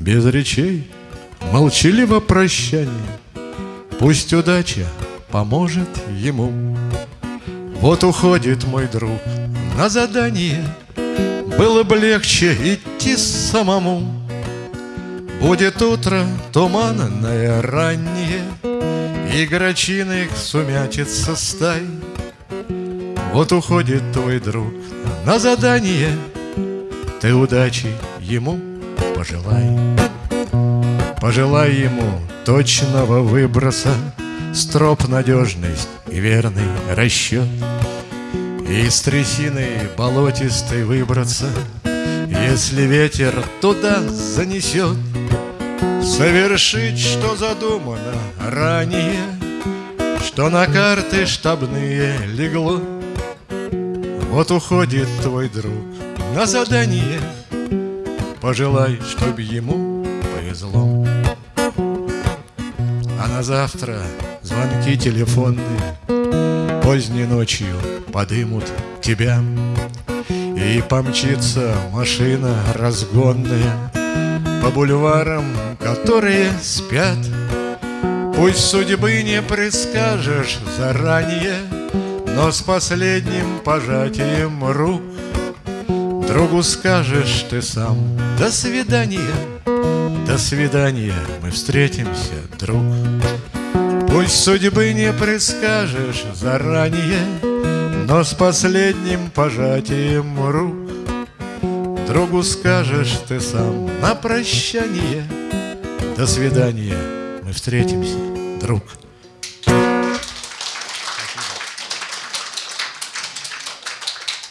без речей, молчаливо прощание. Пусть удача поможет ему. Вот уходит мой друг на задание, Было бы легче идти самому. Будет утро туманное раннее, И грачиной сумятится стай. Вот уходит твой друг на задание, Ты удачи ему пожелай. Пожелай ему точного выброса, Строп надежность и верный расчет. И из трясины болотистой выбраться, Если ветер туда занесет, Совершить, что задумано ранее, Что на карты штабные легло. Вот уходит твой друг на задание, Пожелай, чтоб ему повезло. А на завтра звонки телефонные Поздней ночью подымут тебя И помчится машина разгонная По бульварам, которые спят Пусть судьбы не предскажешь заранее Но с последним пожатием рук Другу скажешь ты сам. До свидания, до свидания Мы встретимся, друг. Пусть судьбы не предскажешь заранее Но с последним пожатием рук. Другу скажешь ты сам на прощание. До свидания, мы встретимся, друг. Спасибо.